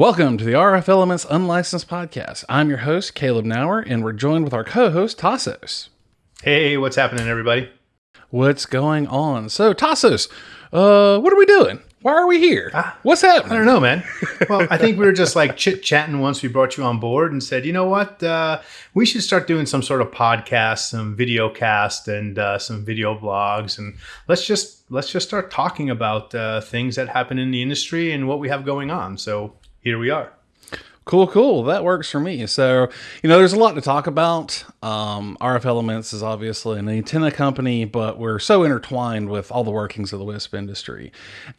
Welcome to the RF Elements Unlicensed Podcast. I'm your host, Caleb Nauer, and we're joined with our co host, Tassos. Hey, what's happening, everybody? What's going on? So, Tassos, uh, what are we doing? Why are we here? Ah, What's I don't know, man. Well, I think we were just like chit chatting once we brought you on board and said, you know what, uh, we should start doing some sort of podcast, some video cast, and uh, some video blogs, and let's just let's just start talking about uh, things that happen in the industry and what we have going on. So here we are. Cool, cool. That works for me. So, you know, there's a lot to talk about. Um, RF Elements is obviously an antenna company, but we're so intertwined with all the workings of the WISP industry.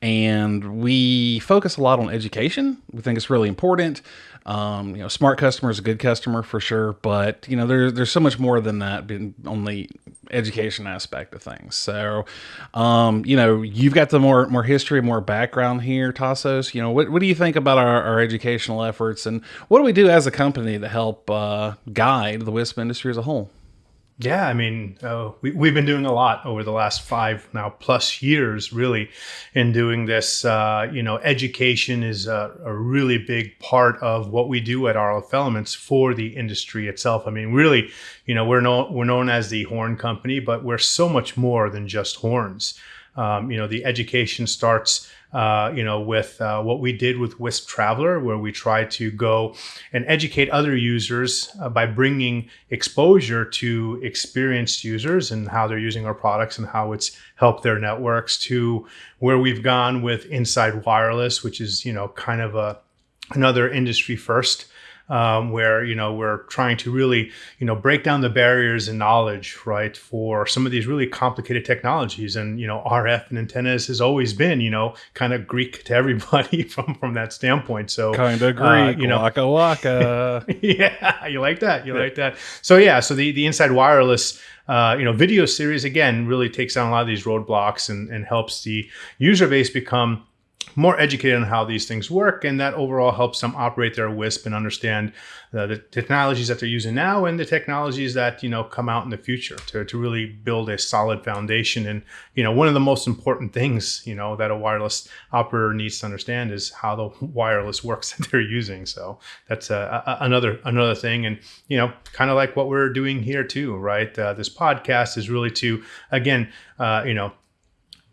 And we focus a lot on education. We think it's really important. Um, you know, smart customer is a good customer for sure, but you know, there's there's so much more than that being on the education aspect of things. So, um, you know, you've got the more more history, more background here, Tassos. You know, what what do you think about our, our educational efforts, and what do we do as a company to help uh, guide the WISP industry as a whole? Yeah, I mean, uh, we, we've been doing a lot over the last five now plus years, really, in doing this. Uh, you know, education is a, a really big part of what we do at RF Elements for the industry itself. I mean, really, you know, we're known we're known as the horn company, but we're so much more than just horns. Um, you know, the education starts, uh, you know, with uh, what we did with Wisp Traveler, where we tried to go and educate other users uh, by bringing exposure to experienced users and how they're using our products and how it's helped their networks. To where we've gone with Inside Wireless, which is you know kind of a another industry first um, where you know we're trying to really you know break down the barriers in knowledge right for some of these really complicated technologies and you know rf and antennas has always been you know kind of greek to everybody from from that standpoint so Kind of Greek, uh, you know waka waka. yeah, you like that. You like that. So yeah, so the the inside wireless, uh, you know, video series again really takes down a lot of these roadblocks and and helps the user base become more educated on how these things work, and that overall helps them operate their WISP and understand uh, the technologies that they're using now and the technologies that you know come out in the future to, to really build a solid foundation. And you know, one of the most important things you know that a wireless operator needs to understand is how the wireless works that they're using. So that's uh, another another thing, and you know, kind of like what we're doing here too, right? Uh, this podcast is really to again, uh, you know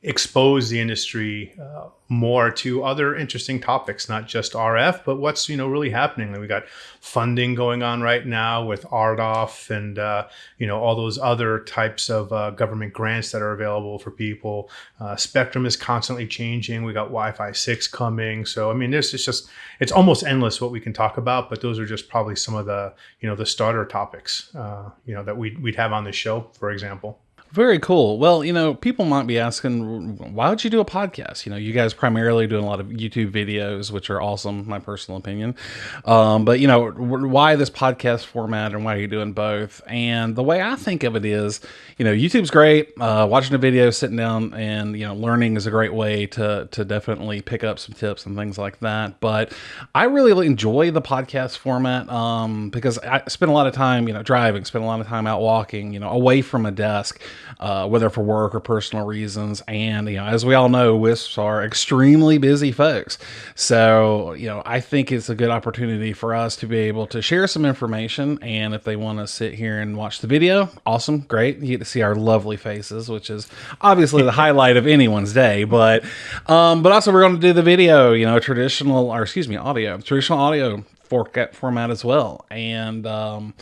expose the industry uh, more to other interesting topics, not just RF, but what's you know really happening. We got funding going on right now with RDOF and uh, you know all those other types of uh, government grants that are available for people. Uh, Spectrum is constantly changing. We got Wi-Fi six coming, so I mean, this is just it's almost endless what we can talk about. But those are just probably some of the you know the starter topics uh, you know that we we'd have on the show, for example. Very cool. Well, you know, people might be asking, why would you do a podcast? You know, you guys primarily doing a lot of YouTube videos, which are awesome, my personal opinion. Um, but you know, why this podcast format and why are you doing both? And the way I think of it is, you know, YouTube's great. Uh, watching a video, sitting down, and you know, learning is a great way to to definitely pick up some tips and things like that. But I really enjoy the podcast format um, because I spend a lot of time, you know, driving, spend a lot of time out walking, you know, away from a desk uh, whether for work or personal reasons. And, you know, as we all know, WISPs are extremely busy folks. So, you know, I think it's a good opportunity for us to be able to share some information. And if they want to sit here and watch the video, awesome, great. You get to see our lovely faces, which is obviously the highlight of anyone's day. But, um, but also we're going to do the video, you know, traditional, or excuse me, audio, traditional audio format as well. And, um,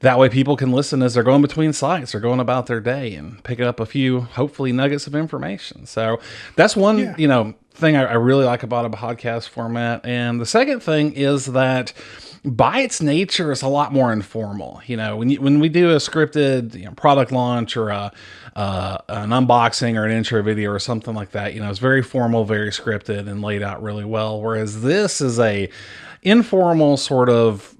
that way people can listen as they're going between sites or going about their day and pick up a few hopefully nuggets of information so that's one Yeah. you know thing I, I really like about a podcast format and the second thing is that by its nature it's a lot more informal you know when you, when we do a scripted you know, product launch or a uh, an unboxing or an intro video or something like that you know it's very formal very scripted and laid out really well whereas this is a informal sort of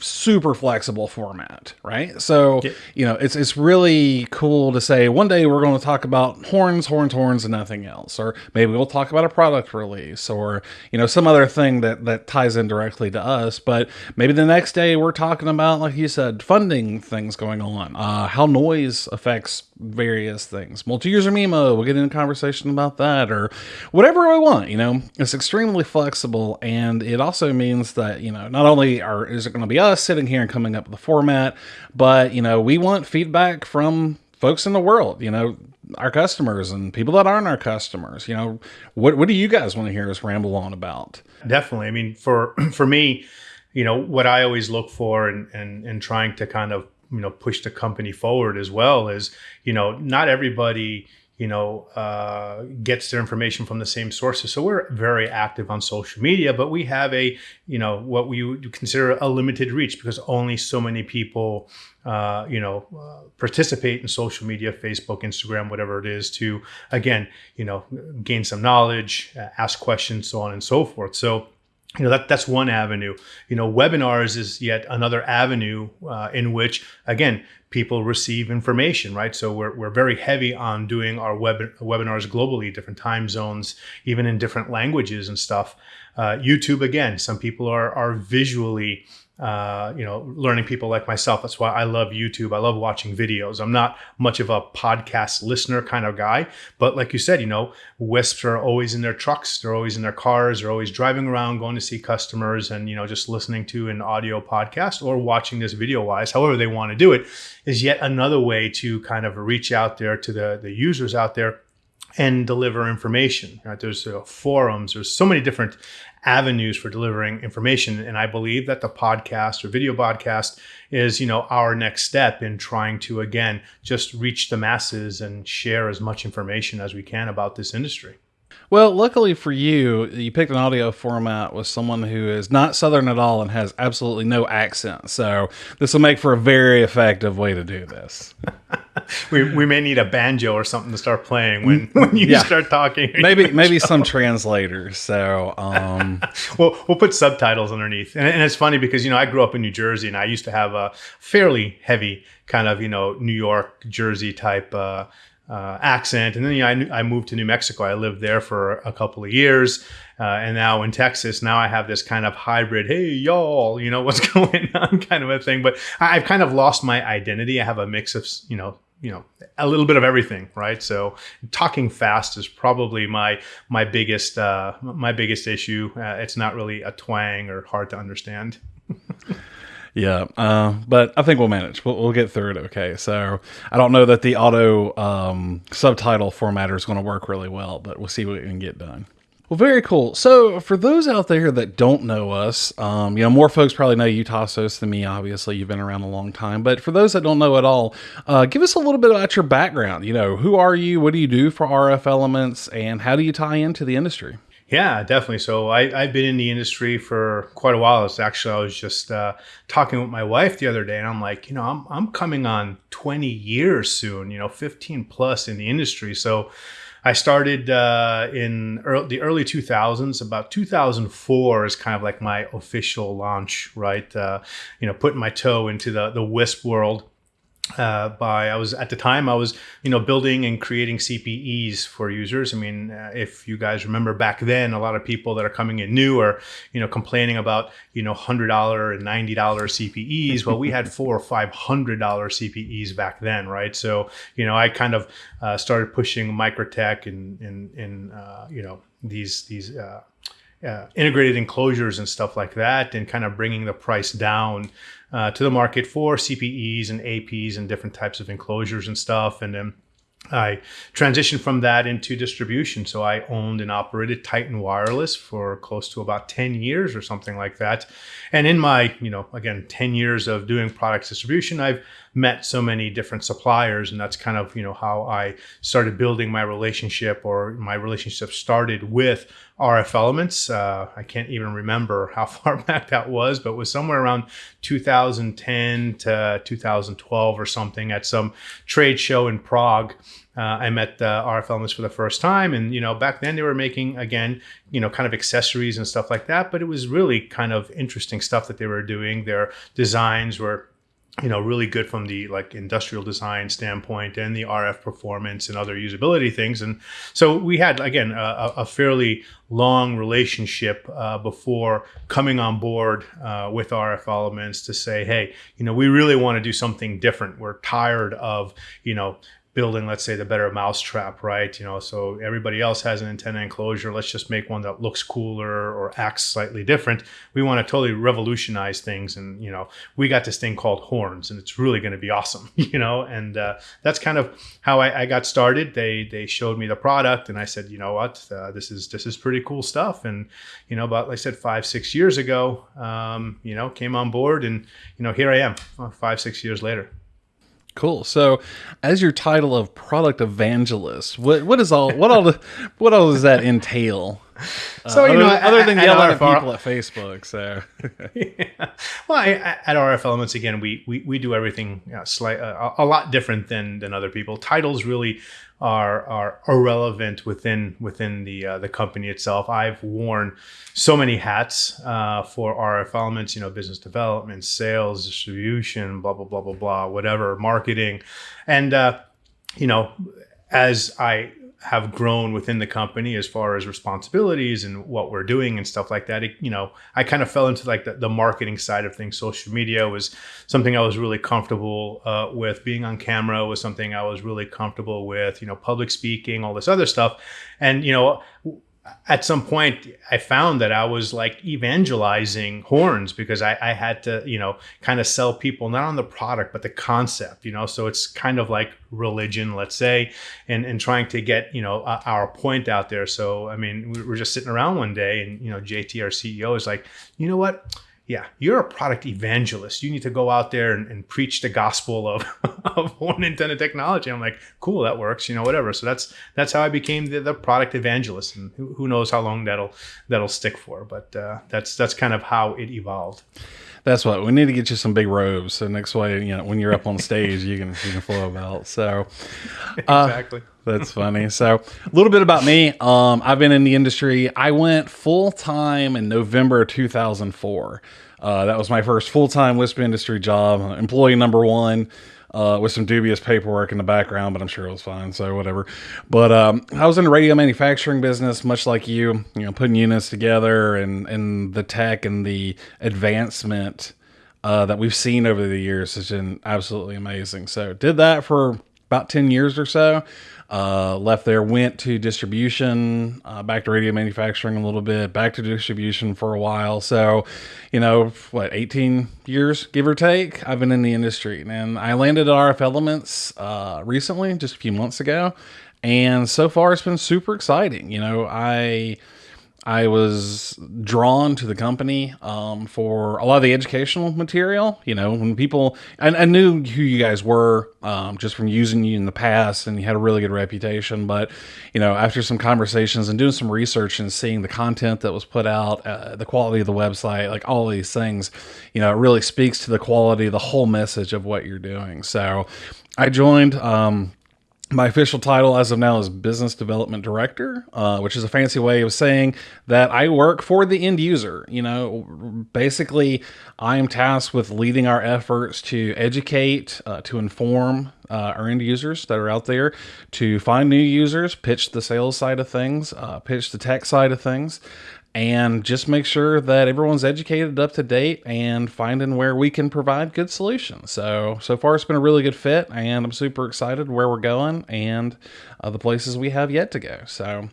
super flexible format, right? So, yeah. you know, it's it's really cool to say one day we're going to talk about horns, horns, horns, and nothing else, or maybe we'll talk about a product release, or you know, some other thing that that ties in directly to us. But maybe the next day we're talking about, like you said, funding things going on, uh, how noise affects various things. Multi-user MIMO, we'll get into conversation about that, or whatever we want. You know, it's extremely flexible, and it also means that you know not only are is it going to be us sitting here and coming up with the format, but you know we want feedback from folks in the world. You know, our customers and people that aren't our customers. You know, what what do you guys want to hear us ramble on about? Definitely. I mean, for for me, you know, what I always look for and and and trying to kind of you know push the company forward as well is you know not everybody you know uh, gets their information from the same sources. So we're very active on social media but we have a you know what we would consider a limited reach because only so many people uh, you know uh, participate in social media facebook instagram whatever it is to again you know gain some knowledge ask questions so on and so forth. So you know that that's one avenue. You know webinars is yet another avenue uh, in which again people receive information right? So we're, we're very heavy on doing our web webinars globally different time zones even in different languages and stuff. Uh, youtube again some people are are visually uh, you know, learning people like myself. That's why I love YouTube. I love watching videos. I'm not much of a podcast listener kind of guy, but like you said, you know, WISPs are always in their trucks, they're always in their cars, they're always driving around, going to see customers, and you know, just listening to an audio podcast or watching this video wise, however they want to do it, is yet another way to kind of reach out there to the the users out there and deliver information. Right? There's uh, forums. There's so many different avenues for delivering information. And I believe that the podcast or video podcast is, you know, our next step in trying to again just reach the masses and share as much information as we can about this industry. Well, luckily for you, you picked an audio format with someone who is not Southern at all and has absolutely no accent. So this will make for a very effective way to do this. we, we may need a banjo or something to start playing when, when you yeah. start talking. Maybe maybe some translators. So um, we'll we'll put subtitles underneath. And, and it's funny because you know I grew up in New Jersey and I used to have a fairly heavy kind of you know New York Jersey type. Uh, uh, accent. And then you know, I, I, moved to New Mexico. I lived there for a couple of years. Uh, and now in Texas, now I have this kind of hybrid, hey, y'all, you know, what's going on kind of a thing. But I've kind of lost my identity. I have a mix of, you know, you know a little bit of everything right so talking fast is probably my my biggest uh my biggest issue uh, it's not really a twang or hard to understand Yeah, uh, but I think we'll manage. We'll, we'll, get through it okay. So I don't know that the auto um, subtitle formatter is going to work really well, but we'll see what we can get done. Well, very cool. So, for those out there that don't know us, um, you know, more folks probably know you, Tassos, than me. Obviously, you've been around a long time. But for those that don't know at all, uh, give us a little bit about your background. You know, who are you? What do you do for RF Elements? And how do you tie into the industry? Yeah, definitely. So I, have been in the industry for quite a while. It's actually I was just uh, talking with my wife the other day, and I'm like, you know, I'm I'm coming on 20 years soon. You know, 15 plus in the industry. So I started uh, in early, the early 2000s. About 2004 is kind of like my official launch, right? Uh, you know, putting my toe into the the WISP world uh, by I was at the time I was you know building and creating CPEs for users. I mean, uh, if you guys remember back then, a lot of people that are coming in new are you know complaining about you know hundred dollar and ninety dollar CPEs. well, we had four or five hundred dollar CPEs back then, right? So you know I kind of uh, started pushing MikroTik and and, and uh, you know these these. Uh, uh, integrated enclosures and stuff like that, and kind of bringing the price down uh, to the market for CPEs and APs and different types of enclosures and stuff. And then I transitioned from that into distribution. So I owned and operated Titan Wireless for close to about 10 years or something like that. And in my, you know, again, 10 years of doing product distribution, I've met so many different suppliers. And that's kind of, you know, how I started building my relationship or my relationship started with RF Elements. Uh, I can't even remember how far back that was, but was somewhere around 2010 to 2012 or something at some trade show in Prague. Uh, I met uh, RF Elements for the first time. And, you know, back then they were making, again, you know, kind of accessories and stuff like that. But it was really kind of interesting stuff that they were doing. Their designs were you know really good from the like industrial design standpoint and the RF performance and other usability things. And so we had again a, a fairly long relationship uh, before coming on board uh, with RF Elements to say hey you know we really want to do something different. We're tired of you know building, let's say, the better mousetrap, right? You know, so everybody else has an antenna enclosure. Let's just make one that looks cooler or acts slightly different. We want to totally revolutionize things, and you know, we got this thing called horns, and it's really going to be awesome, you know. And uh, that's kind of how I, I, got started. They they showed me the product, and I said, you know what, uh, this is this is pretty cool stuff. And you know, about like I said, five six years ago, um, you know, came on board, and you know, here I am, uh, five six years later. Cool. So, as your title of product evangelist, what what is all what all what all does that entail? So uh, you other, know, other than yelling at, people at Facebook. So, yeah. well, I, at RF Elements again, we we, we do everything you know, slight, uh, a lot different than than other people. Titles really are are irrelevant within within the uh, the company itself. I've worn so many hats uh, for RF Elements, you know, business development, sales, distribution, blah blah blah blah blah, whatever, marketing, and uh, you know, as I have grown within the company as far as responsibilities and what we're doing and stuff like that. It, you know, I kind of fell into like the, the, marketing side of things. Social media was something I was really comfortable uh, with. Being on camera was something I was really comfortable with. You know, public speaking, all this other stuff, and you know at some point I found that I was like evangelizing horns because I, I, had to, you know, kind of sell people not on the product, but the concept, you know, so it's kind of like religion, let's say, and, and trying to get, you know, our point out there. So, I mean, we were just sitting around one day and, you know, JT, our CEO is like, you know what? Yeah, you're a product evangelist. You need to go out there and, and preach the gospel of, of horn antenna technology. I'm like, cool, that works, you know, whatever. So that's that's how I became the, the product evangelist, and who, who, knows how long that'll that'll stick for. But uh, that's that's kind of how it evolved. That's what we need to get you some big robes. So next way, you know, when you're up on stage, you can you can flow about. So uh, exactly. That's funny. So, a little bit about me. Um, I've been in the industry. I went full time in November 2004. Uh, that was my first full time WISP industry job, employee number one. Uh, with some dubious paperwork in the background, but I'm sure it was fine. So whatever. But um, I was in the radio manufacturing business, much like you. You know, putting units together and and the tech and the advancement uh, that we've seen over the years has been absolutely amazing. So did that for about ten years or so. Uh, left there, went to distribution, uh, back to radio manufacturing a little bit, back to distribution for a while. So, you know, what, 18 years, give or take, I've been in the industry. And I landed at RF Elements uh, recently, just a few months ago. And so far, it's been super exciting. You know, I I was drawn to the company um, for a lot of the educational material. You know, when people, I, I knew who you guys were um, just from using you in the past, and you had a really good reputation. But, you know, after some conversations and doing some research and seeing the content that was put out, uh, the quality of the website, like all these things, you know, it really speaks to the quality, the whole message of what you're doing. So I joined. Um, my official title as of now is business development director, uh, which is a fancy way of saying that I work for the end user. You know, basically, I am tasked with leading our efforts to educate, uh, to inform uh, our end users that are out there, to find new users, pitch the sales side of things, uh, pitch the tech side of things, and just make sure that everyone's educated up to date and finding where we can provide good solutions. So, so far it's been a really good fit and I'm super excited where we're going and uh, the places we have yet to go. So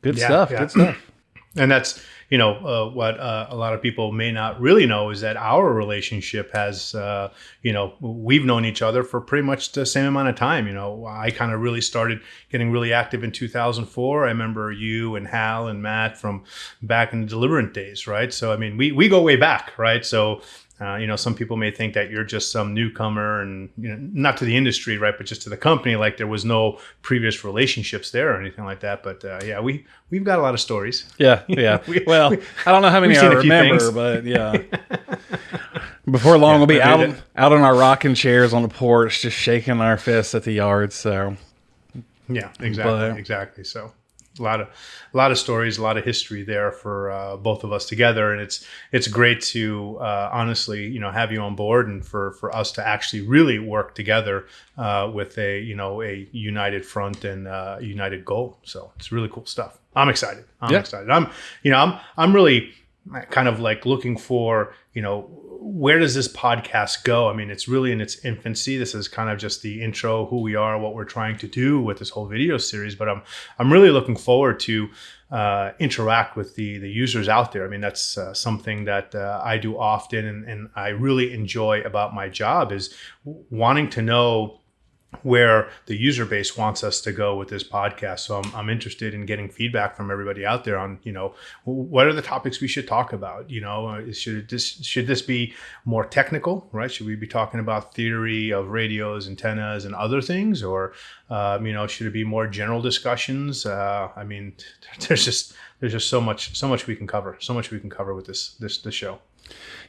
good yeah, stuff. Yeah. Good stuff. And that's, you know, uh, what uh, a lot of people may not really know is that our relationship has, uh, you know, we've known each other for pretty much the same amount of time. You know, I kind of really started getting really active in 2004. I remember you and Hal and Matt from back in the Deliberant days, right? So, I mean, we, we go way back, right? So, uh, you know, some people may think that you're just some newcomer and, you know, not to the industry, right, but just to the company, like there was no previous relationships there or anything like that. But uh, yeah, we, we've got a lot of stories. Yeah, yeah. we, well, we, I don't know how many I remember, but yeah. Before long, yeah, we'll be out, out on our rocking chairs on the porch, just shaking our fists at the yard. So Yeah, exactly, But- exactly. So a lot of a lot of stories, a lot of history there for uh, both of us together, and it's it's great to uh, honestly, you know, have you on board and for for us to actually really work together uh, with a you know a united front and uh, united goal. So it's really cool stuff. I'm excited. I'm Yeah. excited. I'm you know I'm I'm really kind of like looking for you know where does this podcast go? I mean it's really in its infancy. This is kind of just the intro who we are what we're trying to do with this whole video series but i'm i'm really looking forward to uh, interact with the the users out there. I mean that's uh, something that uh, i do often and, and i really enjoy about my job is wanting to know where the user base wants us to go with this podcast. So I'm, I'm interested in getting feedback from everybody out there on, you know, what are the topics we should talk about? You know, uh, should this should this be more technical, right? Should we be talking about theory of radios, antennas, and other things, or um, you know, should it be more general discussions? Uh, I mean, there's just there's just so much so much we can cover, so much we can cover with this this this show.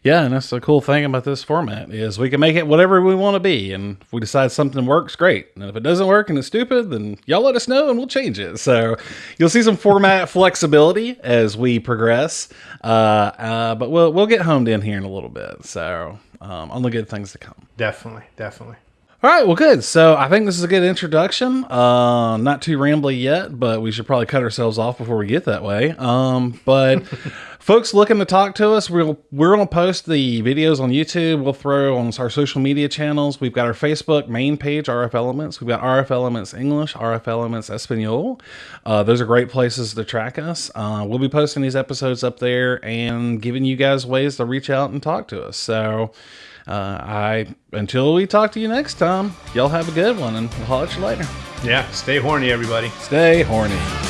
Yeah, and that's the cool thing about this format is we can make it whatever we want to be, and if we decide something works, great. And if it doesn't work and it's stupid, then y'all let us know and we'll change it. So you'll see some format flexibility as we progress, uh, uh, but we'll we'll get homed in here in a little bit. So um, only good things to come. Definitely, definitely. All right, well, good. So I think this is a good introduction. Uh, not too rambly yet, but we should probably cut ourselves off before we get that way. Um, but folks looking to talk to us, we'll we're gonna post the videos on YouTube. We'll throw on our social media channels. We've got our Facebook main page, RF Elements. We've got RF Elements English, RF Elements Espanol. Uh, those are great places to track us. Uh, we'll be posting these episodes up there and giving you guys ways to reach out and talk to us. So. Uh, I until we talk to you next time, y'all have a good one, and we'll holler at you later. Yeah, stay horny, everybody. Stay horny.